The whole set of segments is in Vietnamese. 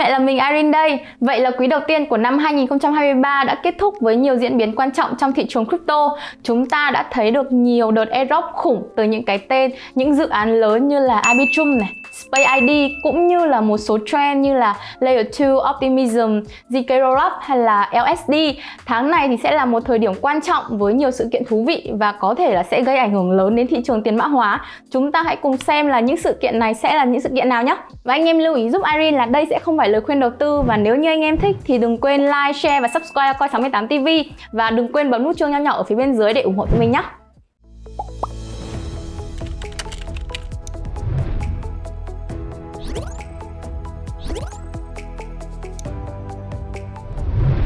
lại là mình Irene đây. Vậy là quý đầu tiên của năm 2023 đã kết thúc với nhiều diễn biến quan trọng trong thị trường crypto. Chúng ta đã thấy được nhiều đợt airdrop khủng từ những cái tên, những dự án lớn như là Arbitrum này, Space ID cũng như là một số trend như là Layer 2, Optimism, ZK Rollup hay là LSD. Tháng này thì sẽ là một thời điểm quan trọng với nhiều sự kiện thú vị và có thể là sẽ gây ảnh hưởng lớn đến thị trường tiền mã hóa. Chúng ta hãy cùng xem là những sự kiện này sẽ là những sự kiện nào nhé. Và anh em lưu ý giúp Irene là đây sẽ không phải lời khuyên đầu tư và nếu như anh em thích thì đừng quên like, share và subscribe Coi68 TV và đừng quên bấm nút chuông nhỏ nhỏ ở phía bên dưới để ủng hộ tụi mình nhé.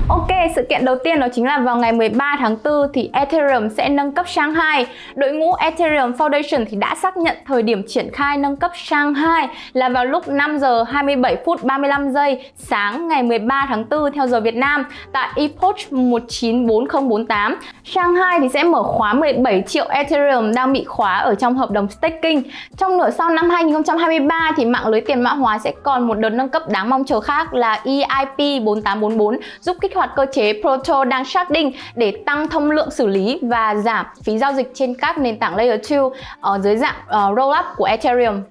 Ok, sự kiện đầu tiên đó chính là vào ngày 13 tháng 4 thì Ethereum sẽ nâng cấp Shanghai. Đội ngũ Ethereum Foundation thì đã xác nhận thời điểm triển khai nâng cấp Shanghai là vào lúc 5 giờ 27 phút 35 giây sáng ngày 13 tháng 4 theo giờ Việt Nam tại Epoch 194048. Shanghai thì sẽ mở khóa 17 triệu Ethereum đang bị khóa ở trong hợp đồng staking. Trong nửa sau năm 2023 thì mạng lưới tiền mã hóa sẽ còn một đợt nâng cấp đáng mong chờ khác là EIP 4844 giúp kích hoạt cơ chế Proto đang sharding để tăng thông lượng xử lý và giảm phí giao dịch trên các nền tảng Layer 2 ở ờ, dưới dạng ờ, uh, rollup của Ethereum.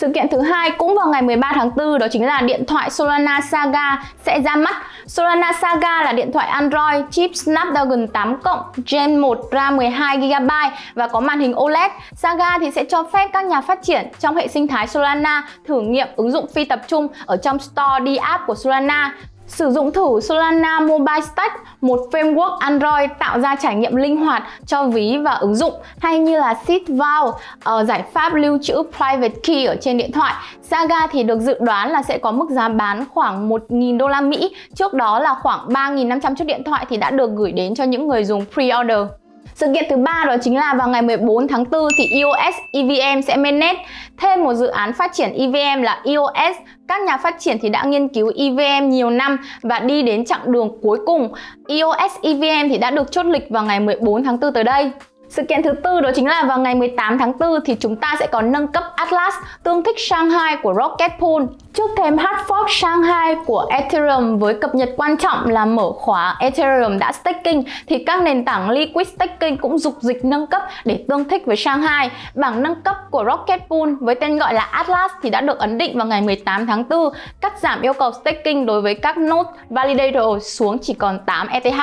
Sự kiện thứ hai cũng vào ngày 13 tháng 4 đó chính là điện thoại Solana Saga sẽ ra mắt. Solana Saga là điện thoại Android chip Snapdragon 8 cộng Gen 1 RAM 12GB và có màn hình OLED. Saga thì sẽ cho phép các nhà phát triển trong hệ sinh thái Solana thử nghiệm ứng dụng phi tập trung ở trong Store D app của Solana Sử dụng thử Solana Mobile Stack, một framework Android tạo ra trải nghiệm linh hoạt cho ví và ứng dụng hay như là Seed Vault, uh, ờ, giải pháp lưu trữ private key ở trên điện thoại. Saga thì được dự đoán là sẽ có mức giá bán khoảng 1.000 đô la Mỹ. Trước đó là khoảng 3.500 chiếc điện thoại thì đã được gửi đến cho những người dùng pre-order. Sự kiện thứ ba đó chính là vào ngày 14 tháng 4 thì EOS EVM sẽ mainnet thêm một dự án phát triển EVM là EOS. Các nhà phát triển thì đã nghiên cứu EVM nhiều năm và đi đến chặng đường cuối cùng. EOS EVM thì đã được chốt lịch vào ngày 14 tháng 4 tới đây. Sự kiện thứ tư đó chính là vào ngày 18 tháng 4 thì chúng ta sẽ có nâng cấp Atlas tương thích Shanghai của Rocket Pool. Trước thêm hard fork Shanghai của Ethereum với cập nhật quan trọng là mở khóa Ethereum đã staking thì các nền tảng liquid staking cũng dục dịch nâng cấp để tương thích với Shanghai. Bảng nâng cấp của Rocket Pool với tên gọi là Atlas thì đã được ấn định vào ngày 18 tháng 4, cắt giảm yêu cầu staking đối với các node validator xuống chỉ còn 8 ETH.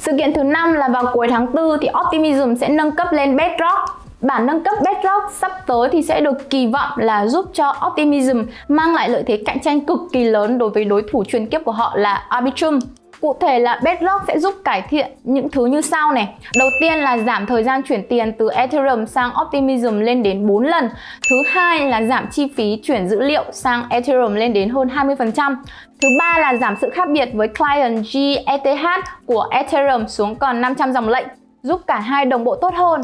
Sự kiện thứ năm là vào cuối tháng 4 thì Optimism sẽ nâng cấp lên Bedrock. Bản nâng cấp Bedrock sắp tới thì sẽ được kỳ vọng là giúp cho Optimism mang lại lợi thế cạnh tranh cực kỳ lớn đối với đối thủ truyền kiếp của họ là Arbitrum. Cụ thể là Bedrock sẽ giúp cải thiện những thứ như sau này. Đầu tiên là giảm thời gian chuyển tiền từ Ethereum sang Optimism lên đến 4 lần. Thứ hai là giảm chi phí chuyển dữ liệu sang Ethereum lên đến hơn 20%. Thứ ba là giảm sự khác biệt với client GETH của Ethereum xuống còn 500 dòng lệnh, giúp cả hai đồng bộ tốt hơn.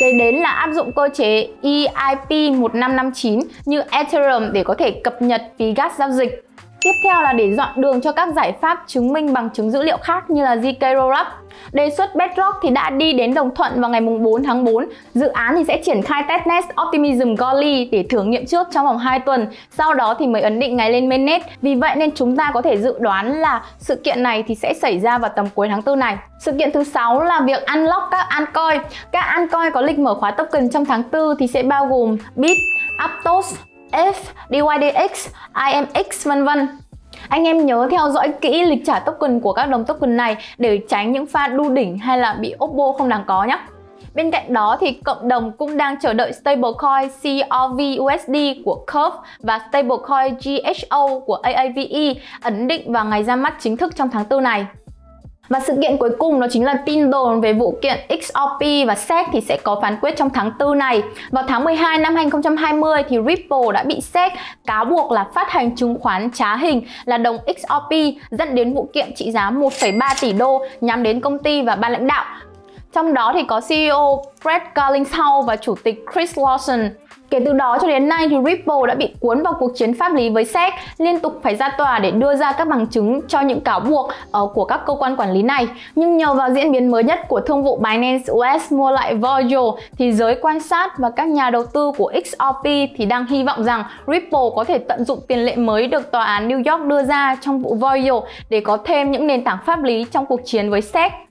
Kế đến là áp dụng cơ chế EIP 1559 như Ethereum để có thể cập nhật phí gas giao dịch. Tiếp theo là để dọn đường cho các giải pháp chứng minh bằng chứng dữ liệu khác như là ZK Rollup. Đề xuất Bedrock thì đã đi đến đồng thuận vào ngày 4 tháng 4. Dự án thì sẽ triển khai testnet Optimism Golly để thử nghiệm trước trong vòng 2 tuần. Sau đó thì mới ấn định ngày lên mainnet. Vì vậy nên chúng ta có thể dự đoán là sự kiện này thì sẽ xảy ra vào tầm cuối tháng 4 này. Sự kiện thứ sáu là việc unlock các altcoin. Các altcoin có lịch mở khóa token trong tháng 4 thì sẽ bao gồm Bit, Aptos, F, DYDX, IMX vân vân. Anh em nhớ theo dõi kỹ lịch trả token của các đồng token này để tránh những pha đu đỉnh hay là bị Oppo không đáng có nhé. Bên cạnh đó thì cộng đồng cũng đang chờ đợi stablecoin CRV-USD của Curve và stablecoin GHO của AAVE ấn định vào ngày ra mắt chính thức trong tháng 4 này. Và sự kiện cuối cùng đó chính là tin đồn về vụ kiện XRP và SEC thì sẽ có phán quyết trong tháng 4 này. Vào tháng 12 năm 2020 thì Ripple đã bị SEC cáo buộc là phát hành chứng khoán trá hình là đồng XRP dẫn đến vụ kiện trị giá 1,3 tỷ đô nhắm đến công ty và ban lãnh đạo. Trong đó thì có CEO Brett Garlinghouse và chủ tịch Chris Lawson Kể từ đó cho đến nay thì Ripple đã bị cuốn vào cuộc chiến pháp lý với SEC, liên tục phải ra tòa để đưa ra các bằng chứng cho những cáo buộc uh, của các cơ quan quản lý này. Nhưng nhờ vào diễn biến mới nhất của thương vụ Binance US mua lại Voyager thì giới quan sát và các nhà đầu tư của XRP thì đang hy vọng rằng Ripple có thể tận dụng tiền lệ mới được tòa án New York đưa ra trong vụ Voyager để có thêm những nền tảng pháp lý trong cuộc chiến với SEC.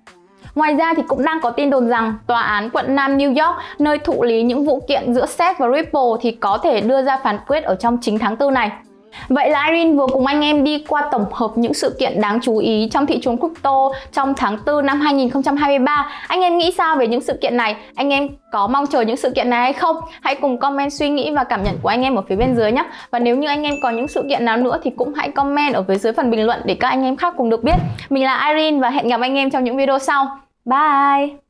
Ngoài ra thì cũng đang có tin đồn rằng tòa án quận Nam New York, nơi thụ lý những vụ kiện giữa SEC và Ripple thì có thể đưa ra phán quyết ở trong chính tháng 4 này. Vậy là Irene vừa cùng anh em đi qua tổng hợp những sự kiện đáng chú ý trong thị trường crypto trong tháng 4 năm 2023. Anh em nghĩ sao về những sự kiện này? Anh em có mong chờ những sự kiện này hay không? Hãy cùng comment suy nghĩ và cảm nhận của anh em ở phía bên dưới nhé. Và nếu như anh em có những sự kiện nào nữa thì cũng hãy comment ở phía dưới phần bình luận để các anh em khác cùng được biết. Mình là Irene và hẹn gặp anh em trong những video sau. Bye!